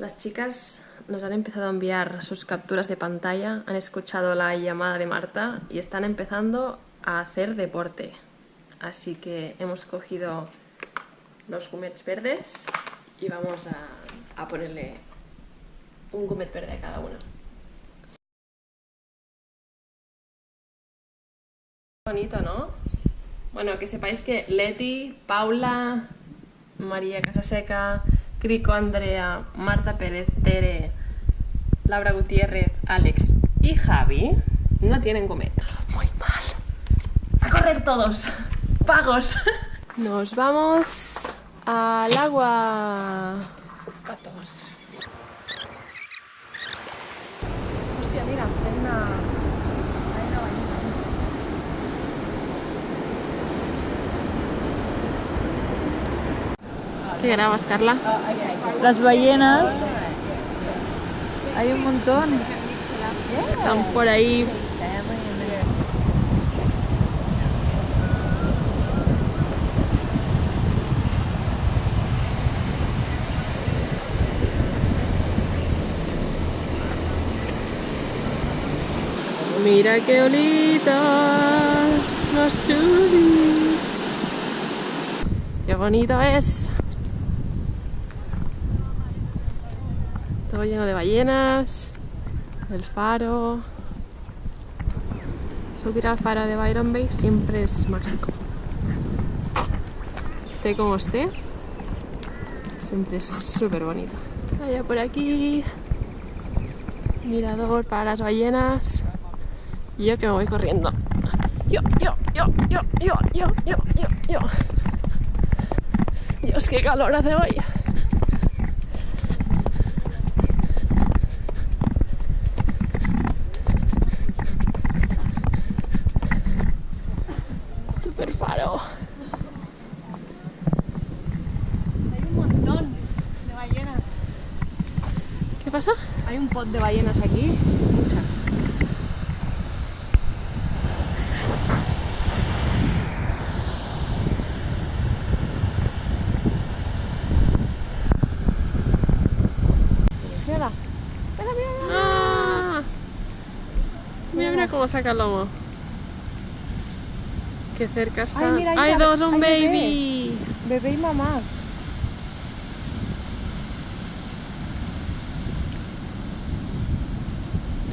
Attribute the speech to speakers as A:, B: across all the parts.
A: Las chicas nos han empezado a enviar sus capturas de pantalla, han escuchado la llamada de Marta y están empezando a hacer deporte. Así que hemos cogido los gumets verdes y vamos a, ponerle un gumet verde a cada uno. Bonito, ¿no? Bueno, que sepáis que Leti, Paula, María Casaseca, Crico Andrea, Marta Pérez, Tere, Laura Gutiérrez, Alex y Javi no tienen comer. Muy mal. A correr todos. Pagos. Nos vamos al agua. Patos. Hostia, mira, una... Hay una ballena. ¿Qué grabas, Carla?
B: Las ballenas. Hay un montón.
A: Están por ahí. Mira qué olitas, los chulis. Qué bonito es. Lleno de ballenas, el faro. Subir al faro de Byron Bay siempre es mágico. Esté como esté, siempre es súper bonito. Allá por aquí, mirador para las ballenas. Y yo que me voy corriendo. Yo, yo, yo, yo, yo, yo, yo, yo, yo. Dios, qué calor hace hoy. Super faro.
B: Hay un montón de ballenas.
A: ¿Qué pasa?
B: Hay un pot de ballenas aquí. Muchas. Mira,
A: ¡Ah! Mira, mira cómo saca el lomo. Qué cerca está.
B: Ay, mira,
A: ¡Hay dos! ¡Un
B: Hay bebé.
A: baby!
B: bebé y mamá.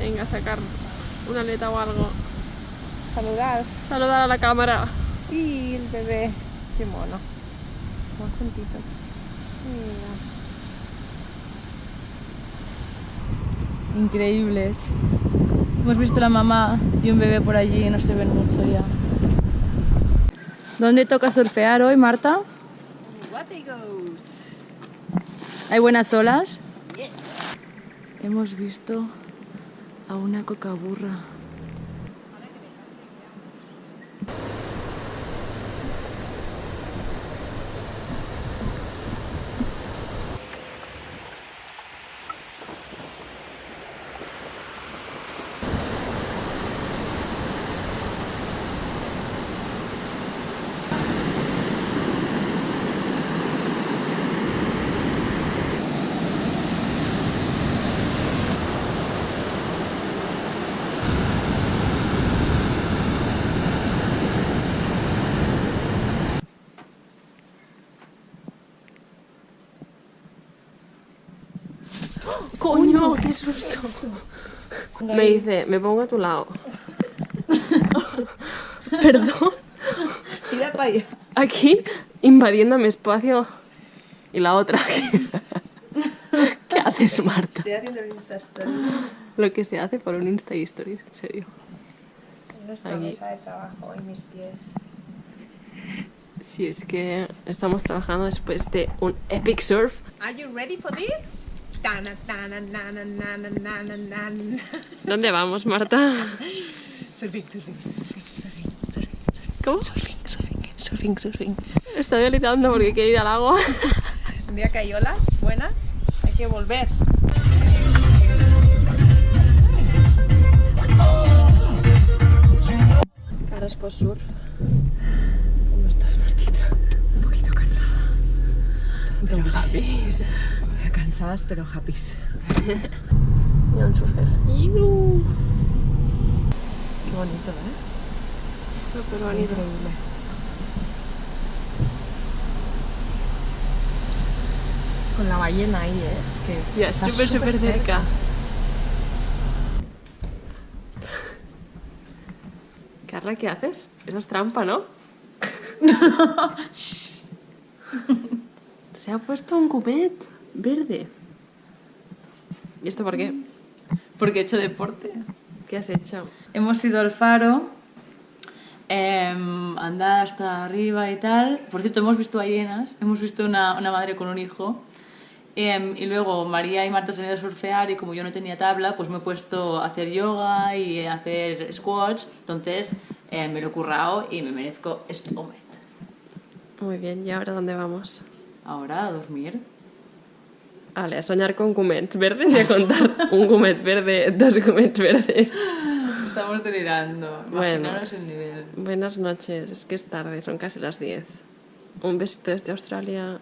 A: Venga, a sacar una aleta o algo.
B: Saludar.
A: Saludar a la cámara.
B: Y el bebé. Qué mono. Van juntitos. Mira. Increíbles. Hemos visto la mamá y un bebé por allí y no se ven mucho ya. ¿Dónde toca surfear hoy, Marta? ¿Hay buenas olas? Hemos visto a una cocaburra.
A: ¡Coño! ¡Qué susto! Me dice, me pongo a tu lado. Perdón.
B: Tira para allá.
A: Aquí, invadiendo mi espacio. Y la otra aquí. ¿Qué haces, Marta?
B: Estoy haciendo el Insta Story.
A: Lo que se hace por un Insta Stories, en serio.
B: Nuestra
A: Aquí.
B: mesa de trabajo y mis pies.
A: Si es que estamos trabajando después de un epic surf.
C: Are you ready for this?
A: ¿Dónde vamos, Marta?
C: Surfing, surfing, surfing, surfing, surfing.
A: ¿Cómo?
C: Surfing, surfing, surfing, surfing.
A: Está delirando porque quiere ir al agua.
C: Un día que hay olas buenas, hay que volver.
A: Caras post surf. ¿Cómo estás, Martita?
C: Un poquito cansada.
A: Pero Javi.
C: Cansadas pero happy.
A: Y un surfer.
C: Qué bonito, ¿eh?
A: Súper bonito.
C: Increíble. Con la ballena ahí, ¿eh? Es que
A: Ya,
C: está
A: súper, súper cerca. Carla, ¿qué haces? Eso es trampa, ¿no? Se ha puesto un cumet verde. ¿Y esto por qué?
B: Porque he hecho deporte.
A: ¿Qué has hecho?
B: Hemos ido al faro, em, andar hasta arriba y tal. Por cierto, hemos visto ballenas, hemos visto una, una madre con un hijo. Em, y luego María y Marta se han ido a surfear y como yo no tenía tabla, pues me he puesto a hacer yoga y a hacer squats. Entonces eh, me lo he currado y me merezco este moment.
A: Muy bien, ¿y ahora dónde vamos?
B: Ahora a dormir.
A: Vale, a soñar con cumets verdes y a contar un cumet verde, dos cumets verdes.
B: Estamos delirando.
A: Bueno.
B: El nivel.
A: Buenas noches, es que es tarde, son casi las 10. Un besito desde Australia.